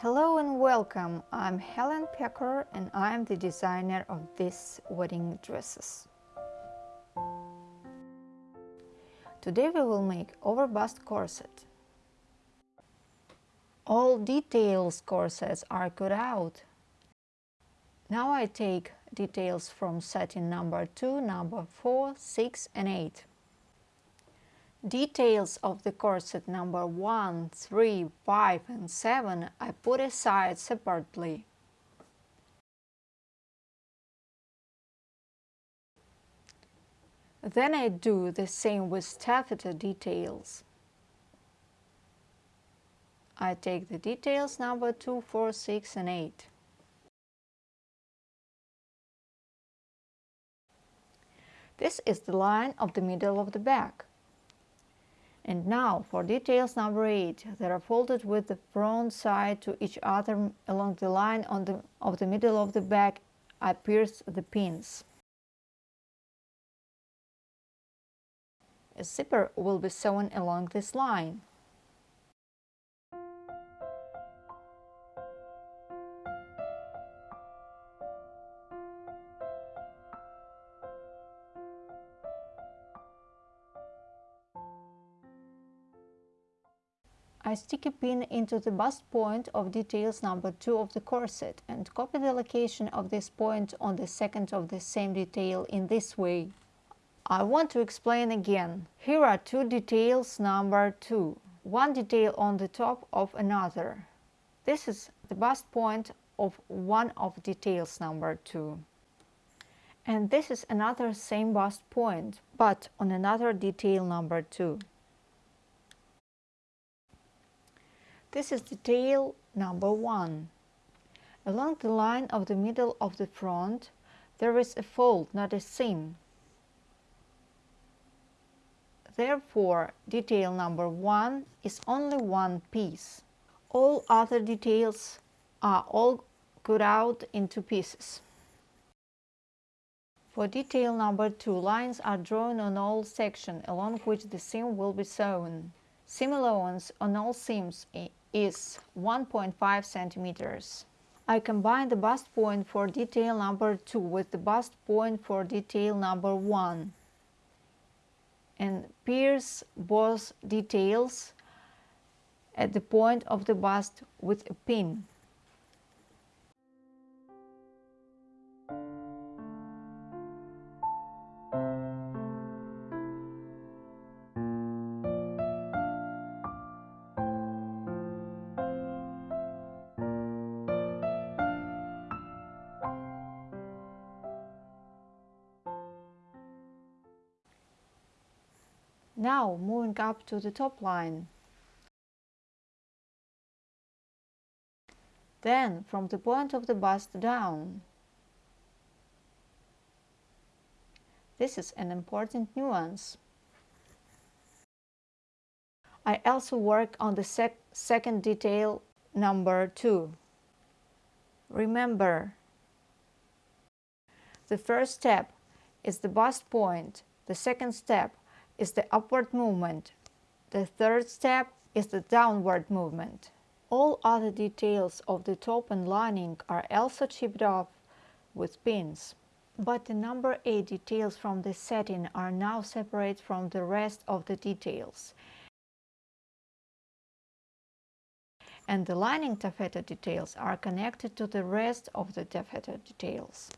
Hello and welcome. I'm Helen Pecker and I'm the designer of these wedding dresses. Today we will make overbust corset. All details corsets are cut out. Now I take details from setting number 2, number 4, 6 and 8. Details of the corset number 1, 3, 5 and 7 I put aside separately. Then I do the same with taffeta details. I take the details number 2, 4, 6 and 8. This is the line of the middle of the back. And now for details number 8, they are folded with the front side to each other along the line on the, of the middle of the back. I pierce the pins. A zipper will be sewn along this line. I stick a pin into the bust point of details number 2 of the corset and copy the location of this point on the second of the same detail in this way. I want to explain again. Here are two details number 2, one detail on the top of another. This is the bust point of one of details number 2. And this is another same bust point, but on another detail number 2. This is detail number one. Along the line of the middle of the front, there is a fold, not a seam. Therefore, detail number one is only one piece. All other details are all cut out into pieces. For detail number two, lines are drawn on all sections along which the seam will be sewn. Seam allowance on all seams is 1.5 centimeters. I combine the bust point for detail number 2 with the bust point for detail number 1 and pierce both details at the point of the bust with a pin. Now moving up to the top line. Then from the point of the bust down. This is an important nuance. I also work on the sec second detail number 2. Remember, the first step is the bust point, the second step is the upward movement. The third step is the downward movement. All other details of the top and lining are also chipped off with pins. But the number 8 details from the setting are now separate from the rest of the details. And the lining taffeta details are connected to the rest of the taffeta details.